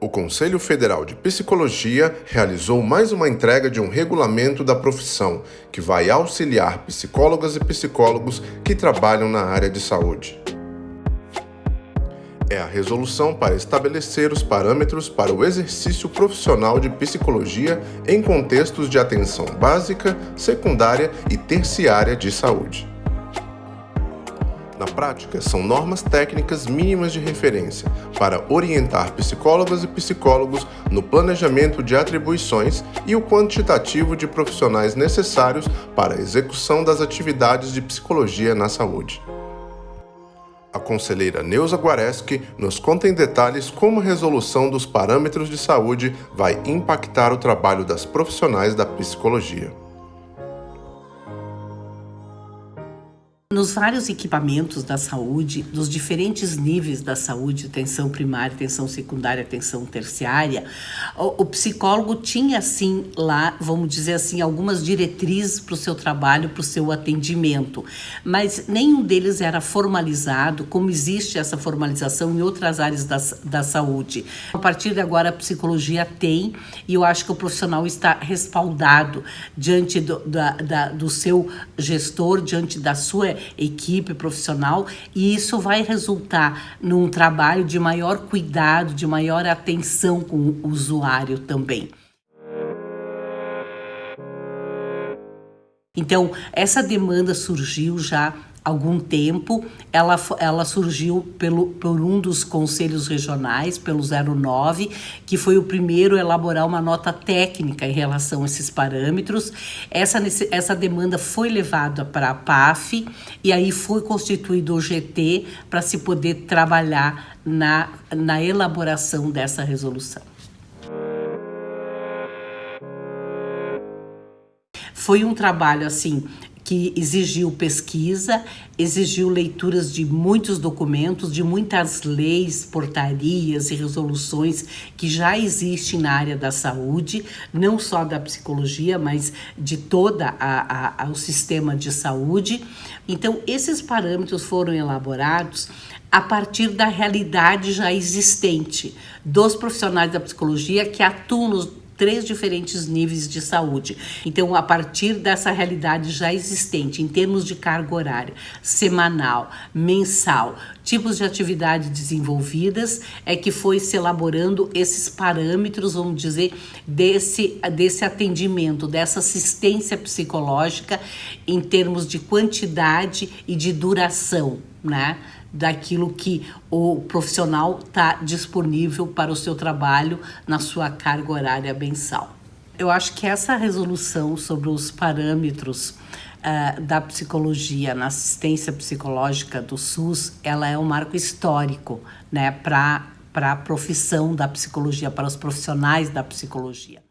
o Conselho Federal de Psicologia realizou mais uma entrega de um regulamento da profissão que vai auxiliar psicólogas e psicólogos que trabalham na área de saúde. É a resolução para estabelecer os parâmetros para o exercício profissional de psicologia em contextos de atenção básica, secundária e terciária de saúde. Na prática, são normas técnicas mínimas de referência para orientar psicólogas e psicólogos no planejamento de atribuições e o quantitativo de profissionais necessários para a execução das atividades de psicologia na saúde. A conselheira Neuza Guareschi nos conta em detalhes como a resolução dos parâmetros de saúde vai impactar o trabalho das profissionais da psicologia. Nos vários equipamentos da saúde, dos diferentes níveis da saúde, atenção primária, atenção secundária, atenção terciária, o, o psicólogo tinha assim lá, vamos dizer assim, algumas diretrizes para o seu trabalho, para o seu atendimento, mas nenhum deles era formalizado, como existe essa formalização em outras áreas da, da saúde. A partir de agora, a psicologia tem, e eu acho que o profissional está respaldado diante do, da, da, do seu gestor, diante da sua equipe profissional e isso vai resultar num trabalho de maior cuidado, de maior atenção com o usuário também. Então, essa demanda surgiu já algum tempo, ela, ela surgiu pelo, por um dos conselhos regionais, pelo 09, que foi o primeiro a elaborar uma nota técnica em relação a esses parâmetros. Essa, essa demanda foi levada para a PAF e aí foi constituído o GT para se poder trabalhar na, na elaboração dessa resolução. Foi um trabalho assim que exigiu pesquisa, exigiu leituras de muitos documentos, de muitas leis, portarias e resoluções que já existem na área da saúde, não só da psicologia, mas de toda a, a, o sistema de saúde. Então, esses parâmetros foram elaborados a partir da realidade já existente dos profissionais da psicologia que atuam nos três diferentes níveis de saúde. Então, a partir dessa realidade já existente, em termos de carga horária, semanal, mensal, tipos de atividade desenvolvidas, é que foi se elaborando esses parâmetros, vamos dizer, desse, desse atendimento, dessa assistência psicológica em termos de quantidade e de duração, né? daquilo que o profissional está disponível para o seu trabalho na sua carga horária mensal. Eu acho que essa resolução sobre os parâmetros uh, da psicologia na assistência psicológica do SUS, ela é um marco histórico né, para a profissão da psicologia, para os profissionais da psicologia.